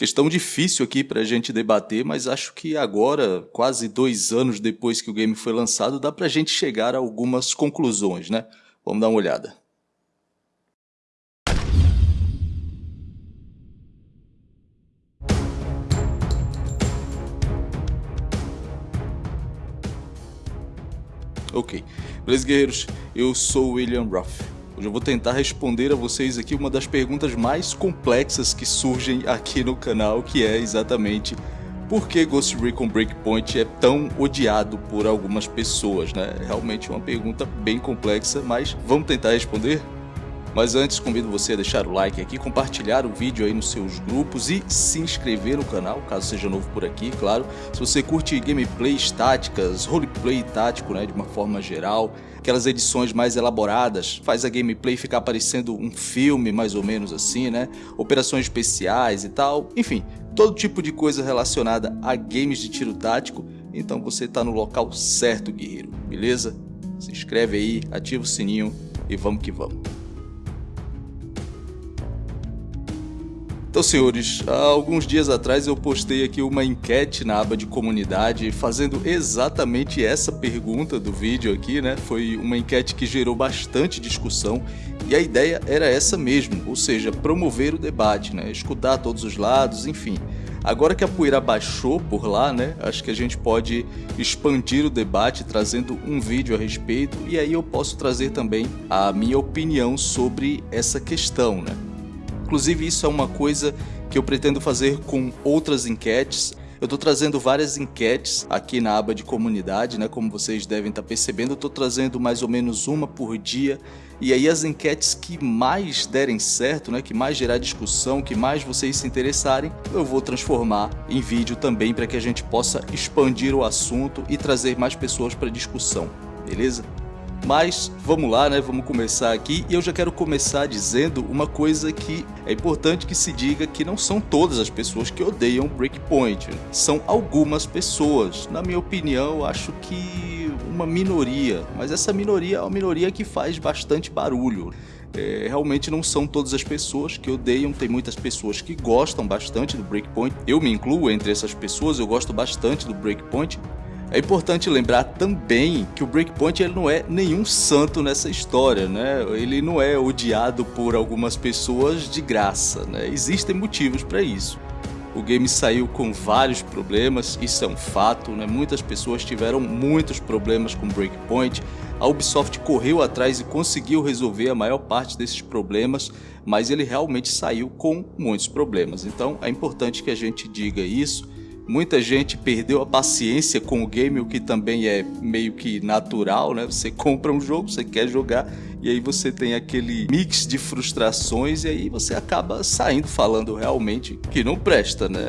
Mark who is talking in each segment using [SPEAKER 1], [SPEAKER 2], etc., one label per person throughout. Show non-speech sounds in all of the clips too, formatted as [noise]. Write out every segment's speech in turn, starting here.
[SPEAKER 1] Questão difícil aqui para a gente debater, mas acho que agora, quase dois anos depois que o game foi lançado, dá para a gente chegar a algumas conclusões, né? Vamos dar uma olhada. Ok. Beleza, guerreiros? Eu sou William Ruff. Hoje eu vou tentar responder a vocês aqui uma das perguntas mais complexas que surgem aqui no canal, que é exatamente por que Ghost Recon Breakpoint é tão odiado por algumas pessoas, né? É realmente uma pergunta bem complexa, mas vamos tentar responder? Mas antes, convido você a deixar o like aqui, compartilhar o vídeo aí nos seus grupos e se inscrever no canal, caso seja novo por aqui, claro. Se você curte gameplays táticas, roleplay tático, né, de uma forma geral, aquelas edições mais elaboradas, faz a gameplay ficar parecendo um filme, mais ou menos assim, né? Operações especiais e tal, enfim, todo tipo de coisa relacionada a games de tiro tático, então você está no local certo, guerreiro, beleza? Se inscreve aí, ativa o sininho e vamos que vamos. Então, senhores, há alguns dias atrás eu postei aqui uma enquete na aba de comunidade fazendo exatamente essa pergunta do vídeo aqui, né? Foi uma enquete que gerou bastante discussão e a ideia era essa mesmo, ou seja, promover o debate, né? Escutar todos os lados, enfim. Agora que a poeira baixou por lá, né? Acho que a gente pode expandir o debate trazendo um vídeo a respeito e aí eu posso trazer também a minha opinião sobre essa questão, né? Inclusive isso é uma coisa que eu pretendo fazer com outras enquetes. Eu estou trazendo várias enquetes aqui na aba de comunidade, né? Como vocês devem estar tá percebendo, eu estou trazendo mais ou menos uma por dia. E aí as enquetes que mais derem certo, né? Que mais gerar discussão, que mais vocês se interessarem, eu vou transformar em vídeo também para que a gente possa expandir o assunto e trazer mais pessoas para discussão, beleza? Mas vamos lá, né? Vamos começar aqui e eu já quero começar dizendo uma coisa que é importante que se diga que não são todas as pessoas que odeiam Breakpoint. São algumas pessoas. Na minha opinião, acho que uma minoria, mas essa minoria é uma minoria que faz bastante barulho. É, realmente não são todas as pessoas que odeiam, tem muitas pessoas que gostam bastante do Breakpoint. Eu me incluo entre essas pessoas, eu gosto bastante do Breakpoint, é importante lembrar também que o Breakpoint ele não é nenhum santo nessa história, né? Ele não é odiado por algumas pessoas de graça, né? Existem motivos para isso. O game saiu com vários problemas, isso é um fato, né? Muitas pessoas tiveram muitos problemas com Breakpoint. A Ubisoft correu atrás e conseguiu resolver a maior parte desses problemas, mas ele realmente saiu com muitos problemas. Então é importante que a gente diga isso Muita gente perdeu a paciência com o game, o que também é meio que natural, né? Você [laughs] compra um jogo, você quer jogar, e aí você tem aquele mix de frustrações, e aí você acaba saindo falando realmente que não presta, né?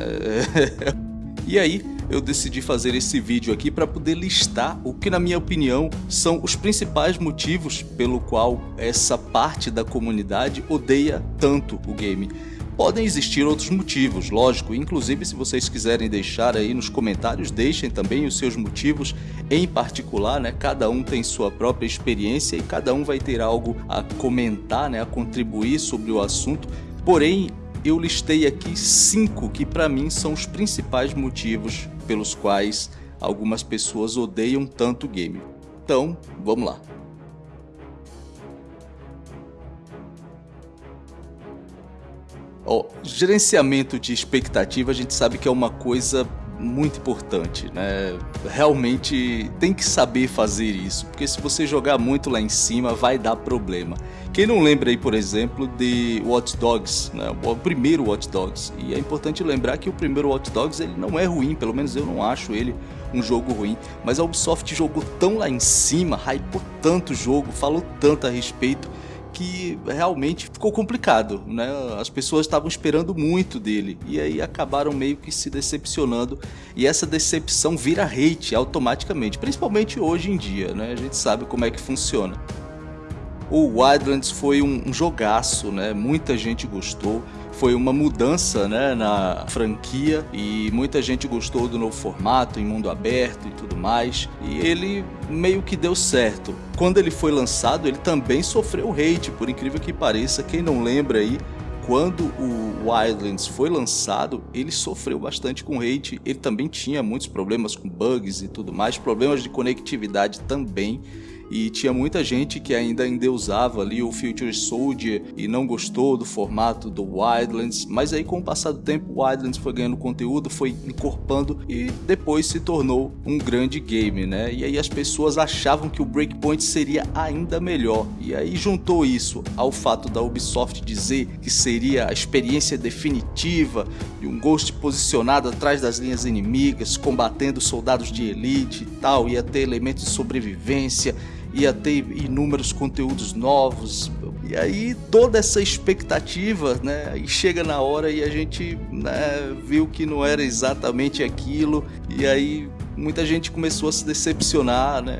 [SPEAKER 1] [laughs] e aí, eu decidi fazer esse vídeo aqui para poder listar o que na minha opinião são os principais motivos pelo qual essa parte da comunidade odeia tanto o game. Podem existir outros motivos, lógico, inclusive se vocês quiserem deixar aí nos comentários, deixem também os seus motivos em particular, né? Cada um tem sua própria experiência e cada um vai ter algo a comentar, né? A contribuir sobre o assunto. Porém, eu listei aqui cinco que para mim são os principais motivos pelos quais algumas pessoas odeiam tanto o game. Então, vamos lá. Gerenciamento de expectativa a gente sabe que é uma coisa muito importante, né? Realmente tem que saber fazer isso, porque se você jogar muito lá em cima vai dar problema. Quem não lembra aí, por exemplo, de Watch Dogs, né? o primeiro Watch Dogs, e é importante lembrar que o primeiro Watch Dogs ele não é ruim, pelo menos eu não acho ele um jogo ruim, mas a Ubisoft jogou tão lá em cima, hypou tanto o jogo, falou tanto a respeito, que realmente ficou complicado, né? As pessoas estavam esperando muito dele e aí acabaram meio que se decepcionando e essa decepção vira hate automaticamente, principalmente hoje em dia, né? A gente sabe como é que funciona. O Wildlands foi um, jogaço, né? Muita gente gostou foi uma mudança né, na franquia e muita gente gostou do novo formato em mundo aberto e tudo mais. E ele meio que deu certo. Quando ele foi lançado ele também sofreu hate, por incrível que pareça, quem não lembra aí quando o Wildlands foi lançado, ele sofreu bastante com hate, ele também tinha muitos problemas com bugs e tudo mais, problemas de conectividade também, e tinha muita gente que ainda endeusava ali o Future Soldier e não gostou do formato do Wildlands, mas aí com o passar do tempo o Wildlands foi ganhando conteúdo, foi encorpando e depois se tornou um grande game, né? E aí as pessoas achavam que o Breakpoint seria ainda melhor. E aí juntou isso ao fato da Ubisoft dizer que seria a experiência definitiva de um Ghost posicionado atrás das linhas inimigas, combatendo soldados de elite e tal, ia ter elementos de sobrevivência ia ter inúmeros conteúdos novos. E aí toda essa expectativa, né? E chega na hora e a gente né, viu que não era exatamente aquilo. E aí muita gente começou a se decepcionar, né?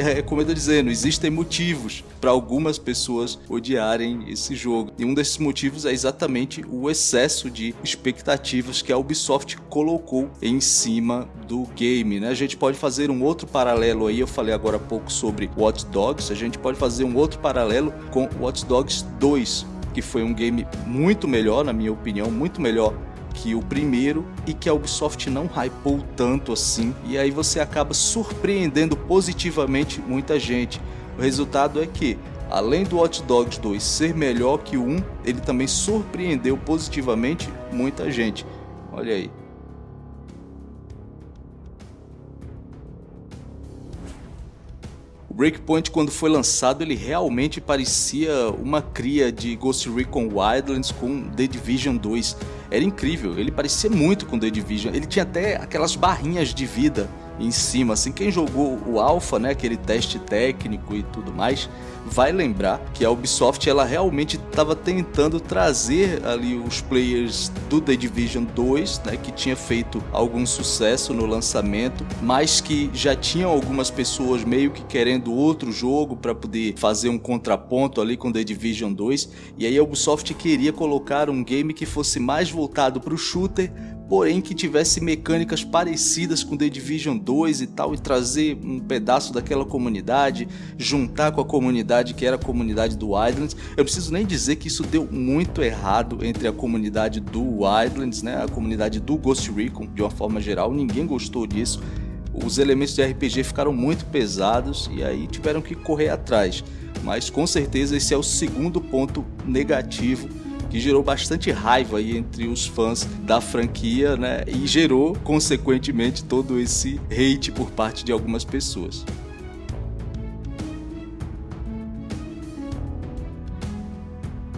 [SPEAKER 1] É como eu dizendo, existem motivos para algumas pessoas odiarem esse jogo. E um desses motivos é exatamente o excesso de expectativas que a Ubisoft colocou em cima do game, né? A gente pode fazer um outro paralelo aí, eu falei agora há pouco sobre Watch Dogs, a gente pode fazer um outro paralelo com Watch Dogs 2, que foi um game muito melhor, na minha opinião, muito melhor que o primeiro e que a Ubisoft não hypou tanto assim, e aí você acaba surpreendendo positivamente muita gente. O resultado é que, além do Watch Dogs 2 ser melhor que o 1, ele também surpreendeu positivamente muita gente. Olha aí. Breakpoint, quando foi lançado, ele realmente parecia uma cria de Ghost Recon Wildlands com The Division 2. Era incrível, ele parecia muito com The Division. Ele tinha até aquelas barrinhas de vida em cima, assim, quem jogou o Alpha, né, aquele teste técnico e tudo mais, vai lembrar que a Ubisoft ela realmente estava tentando trazer ali os players do The Division 2, né, que tinha feito algum sucesso no lançamento, mas que já tinham algumas pessoas meio que querendo outro jogo para poder fazer um contraponto ali com The Division 2, e aí a Ubisoft queria colocar um game que fosse mais voltado para o shooter, porém que tivesse mecânicas parecidas com The Division 2 e tal, e trazer um pedaço daquela comunidade, juntar com a comunidade que era a comunidade do Wildlands. Eu preciso nem dizer que isso deu muito errado entre a comunidade do Wildlands, né, a comunidade do Ghost Recon, de uma forma geral, ninguém gostou disso. Os elementos de RPG ficaram muito pesados e aí tiveram que correr atrás. Mas com certeza esse é o segundo ponto negativo que gerou bastante raiva aí entre os fãs da franquia, né? E gerou, consequentemente, todo esse hate por parte de algumas pessoas.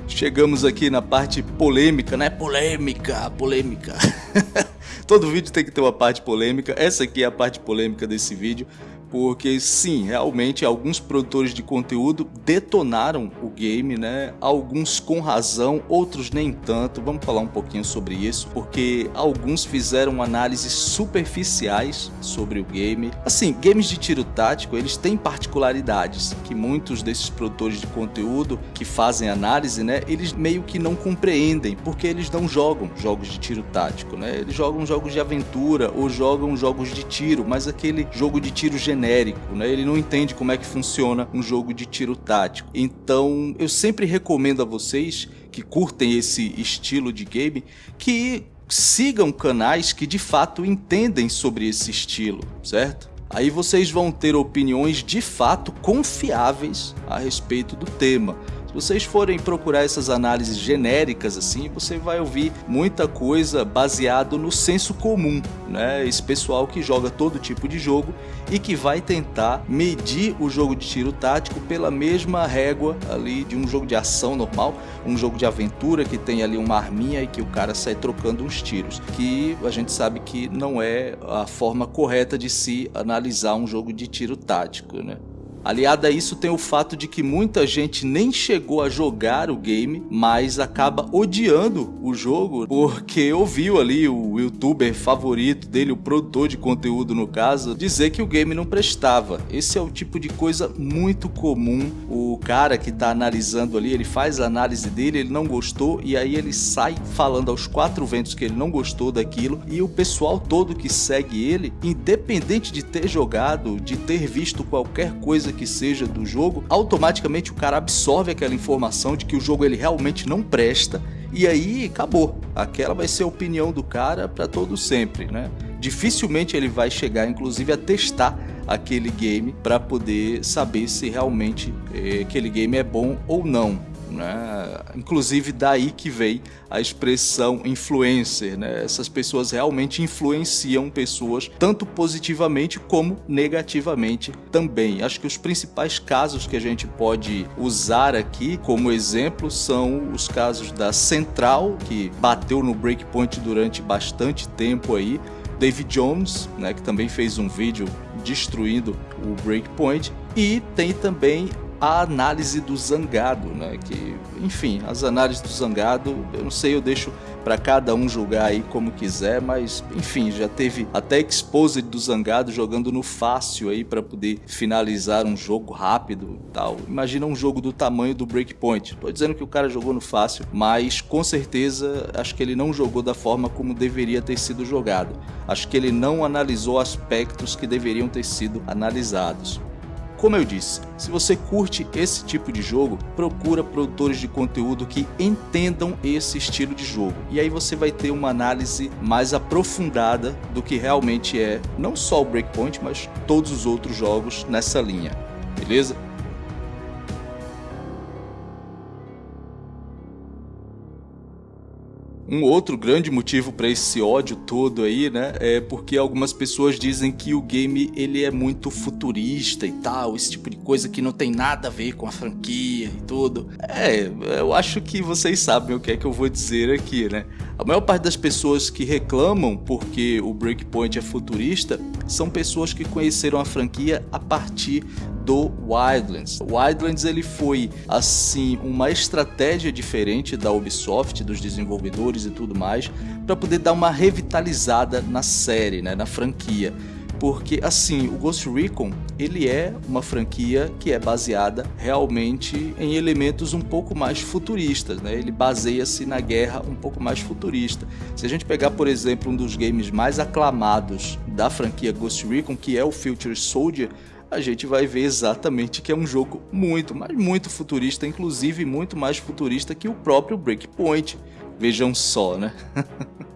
[SPEAKER 1] Chegamos aqui na parte polêmica, né? Polêmica, polêmica. [laughs] Todo vídeo tem que ter uma parte polêmica. Essa aqui é a parte polêmica desse vídeo porque sim, realmente alguns produtores de conteúdo detonaram o game, né? Alguns com razão, outros nem tanto. Vamos falar um pouquinho sobre isso, porque alguns fizeram análises superficiais sobre o game. Assim, games de tiro tático, eles têm particularidades que muitos desses produtores de conteúdo que fazem análise, né, eles meio que não compreendem, porque eles não jogam jogos de tiro tático, né? Eles jogam jogos de aventura ou jogam jogos de tiro, mas aquele jogo de tiro genérico genérico, né? Ele não entende como é que funciona um jogo de tiro tático. Então, eu sempre recomendo a vocês que curtem esse estilo de game que sigam canais que de fato entendem sobre esse estilo, certo? Aí vocês vão ter opiniões de fato confiáveis a respeito do tema vocês forem procurar essas análises genéricas assim, você vai ouvir muita coisa baseado no senso comum, né? Esse pessoal que joga todo tipo de jogo e que vai tentar medir o jogo de tiro tático pela mesma régua ali de um jogo de ação normal, um jogo de aventura que tem ali uma arminha e que o cara sai trocando uns tiros, que a gente sabe que não é a forma correta de se analisar um jogo de tiro tático, né? Aliado a isso tem o fato de que muita gente nem chegou a jogar o game, mas acaba odiando o jogo porque ouviu ali o youtuber favorito dele, o produtor de conteúdo no caso, dizer que o game não prestava. Esse é o tipo de coisa muito comum. O cara que está analisando ali, ele faz a análise dele, ele não gostou e aí ele sai falando aos quatro ventos que ele não gostou daquilo e o pessoal todo que segue ele, independente de ter jogado, de ter visto qualquer coisa que seja do jogo, automaticamente o cara absorve aquela informação de que o jogo ele realmente não presta e aí acabou. Aquela vai ser a opinião do cara para todo sempre, né? Dificilmente ele vai chegar, inclusive, a testar aquele game para poder saber se realmente eh, aquele game é bom ou não. Né? Inclusive daí que vem a expressão influencer, né? Essas pessoas realmente influenciam pessoas tanto positivamente como negativamente também. Acho que os principais casos que a gente pode usar aqui como exemplo são os casos da Central, que bateu no breakpoint durante bastante tempo aí, David Jones, né, que também fez um vídeo destruindo o breakpoint, e tem também a análise do Zangado, né? Que, enfim, as análises do Zangado, eu não sei, eu deixo para cada um julgar aí como quiser, mas enfim, já teve até exposed do Zangado jogando no fácil aí para poder finalizar um jogo rápido, tal. Imagina um jogo do tamanho do Breakpoint. Tô dizendo que o cara jogou no fácil, mas com certeza acho que ele não jogou da forma como deveria ter sido jogado. Acho que ele não analisou aspectos que deveriam ter sido analisados. Como eu disse, se você curte esse tipo de jogo, procura produtores de conteúdo que entendam esse estilo de jogo. E aí você vai ter uma análise mais aprofundada do que realmente é não só o Breakpoint, mas todos os outros jogos nessa linha. Beleza? Um outro grande motivo para esse ódio todo aí, né, é porque algumas pessoas dizem que o game ele é muito futurista e tal, esse tipo de coisa que não tem nada a ver com a franquia e tudo. É, eu acho que vocês sabem o que é que eu vou dizer aqui, né? A maior parte das pessoas que reclamam porque o Breakpoint é futurista são pessoas que conheceram a franquia a partir do Wildlands. O Wildlands ele foi assim uma estratégia diferente da Ubisoft, dos desenvolvedores e tudo mais, para poder dar uma revitalizada na série, né, na franquia. Porque assim, o Ghost Recon, ele é uma franquia que é baseada realmente em elementos um pouco mais futuristas, né? Ele baseia-se na guerra um pouco mais futurista. Se a gente pegar, por exemplo, um dos games mais aclamados da franquia Ghost Recon, que é o Future Soldier, a gente vai ver exatamente que é um jogo muito, mas muito futurista, inclusive muito mais futurista que o próprio Breakpoint. Vejam só, né? [laughs]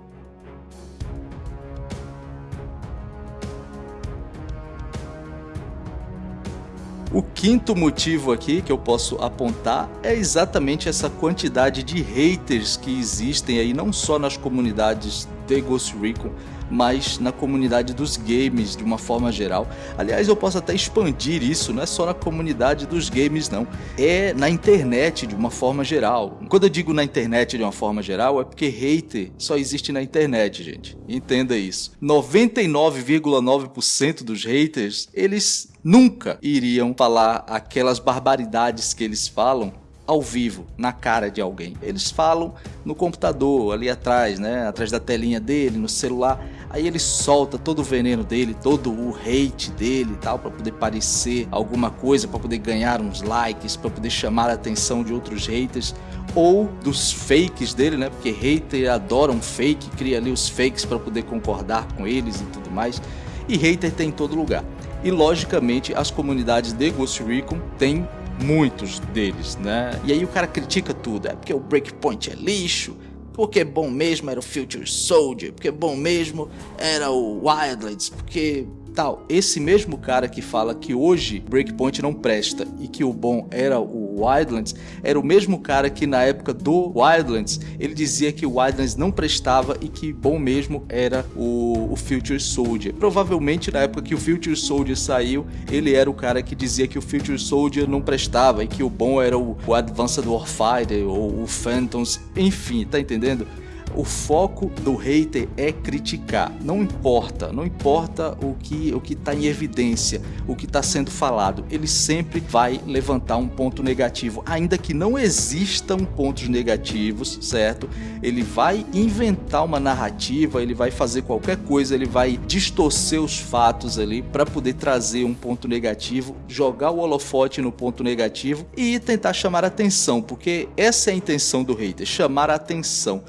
[SPEAKER 1] O quinto motivo aqui que eu posso apontar é exatamente essa quantidade de haters que existem aí, não só nas comunidades de Ghost Recon, mas na comunidade dos games de uma forma geral. Aliás, eu posso até expandir isso, não é só na comunidade dos games não, é na internet de uma forma geral. Quando eu digo na internet de uma forma geral, é porque hater só existe na internet, gente. Entenda isso. 99,9% dos haters, eles nunca iriam falar aquelas barbaridades que eles falam ao vivo, na cara de alguém. Eles falam no computador, ali atrás, né? Atrás da telinha dele, no celular. Aí ele solta todo o veneno dele, todo o hate dele e tal, para poder parecer alguma coisa, para poder ganhar uns likes, para poder chamar a atenção de outros haters ou dos fakes dele, né? Porque hater adora um fake, cria ali os fakes para poder concordar com eles e tudo mais. E hater tem em todo lugar. E logicamente as comunidades de Ghost Recon têm muitos deles, né? E aí o cara critica tudo, é porque o Breakpoint é lixo, porque bom mesmo era o Future Soldier, porque bom mesmo era o Wildlands, porque tal. Esse mesmo cara que fala que hoje Breakpoint não presta e que o bom era o Wildlands, era o mesmo cara que na época do Wildlands, ele dizia que o Wildlands não prestava e que bom mesmo era o, o Future Soldier. Provavelmente na época que o Future Soldier saiu, ele era o cara que dizia que o Future Soldier não prestava e que o bom era o, o Advanced Warfighter ou o Phantoms, enfim, tá entendendo? O foco do hater é criticar. Não importa, não importa o que o que está em evidência, o que está sendo falado. Ele sempre vai levantar um ponto negativo, ainda que não existam pontos negativos, certo? Ele vai inventar uma narrativa, ele vai fazer qualquer coisa, ele vai distorcer os fatos ali para poder trazer um ponto negativo, jogar o holofote no ponto negativo e tentar chamar atenção, porque essa é a intenção do hater, chamar atenção.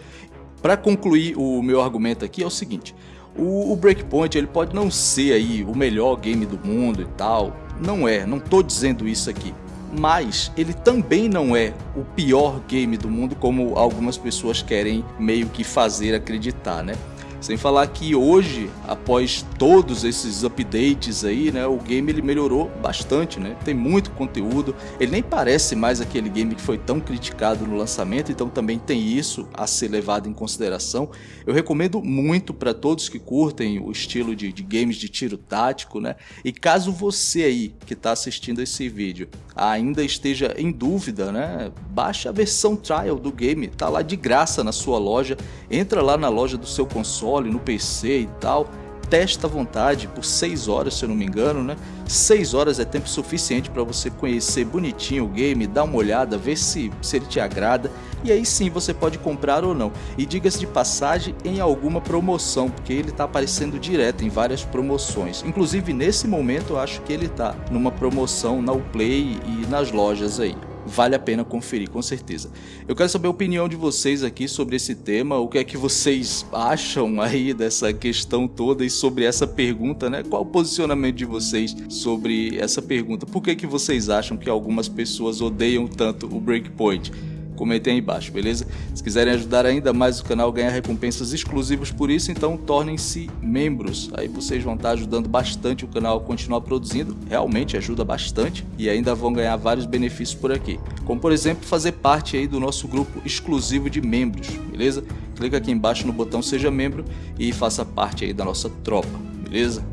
[SPEAKER 1] Para concluir o meu argumento aqui é o seguinte, o, o, Breakpoint ele pode não ser aí o melhor game do mundo e tal, não é, não tô dizendo isso aqui. mas ele também não é o pior game do mundo como algumas pessoas querem meio que fazer acreditar, né? Sem falar que hoje, após todos esses updates aí, né, o game ele melhorou bastante, né? Tem muito conteúdo, ele nem parece mais aquele game que foi tão criticado no lançamento, então também tem isso a ser levado em consideração. Eu recomendo muito para todos que curtem o estilo de, de, games de tiro tático, né? E caso você aí que está assistindo esse vídeo ainda esteja em dúvida, né? Baixa a versão trial do game, tá lá de graça na sua loja, entra lá na loja do seu console console, no PC e tal, testa à vontade por 6 horas, se eu não me engano, né? 6 horas é tempo suficiente para você conhecer bonitinho o game, dar uma olhada, ver se, se ele te agrada e aí sim você pode comprar ou não. E diga-se de passagem em alguma promoção, porque ele está aparecendo direto em várias promoções. Inclusive nesse momento eu acho que ele está numa promoção na Uplay e nas lojas aí vale a pena conferir, com certeza. Eu quero saber a opinião de vocês aqui sobre esse tema, o que é que vocês acham aí dessa questão toda e sobre essa pergunta, né? Qual o posicionamento de vocês sobre essa pergunta? Por que, que vocês acham que algumas pessoas odeiam tanto o Breakpoint? Comentem aí embaixo, beleza? Se quiserem ajudar ainda mais o canal, ganhar recompensas exclusivas por isso, então tornem-se membros. Aí vocês vão estar ajudando bastante o canal a continuar produzindo, realmente ajuda bastante e ainda vão ganhar vários benefícios por aqui. Como por exemplo, fazer parte aí do nosso grupo exclusivo de membros, beleza? Clica aqui embaixo no botão seja membro e faça parte aí da nossa tropa, beleza?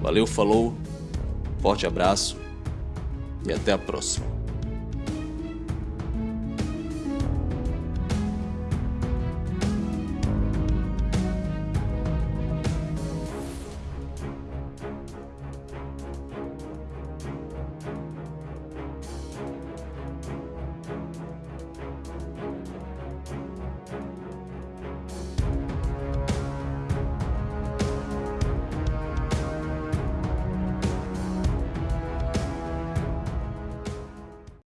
[SPEAKER 1] Valeu, falou, forte abraço e até a próxima.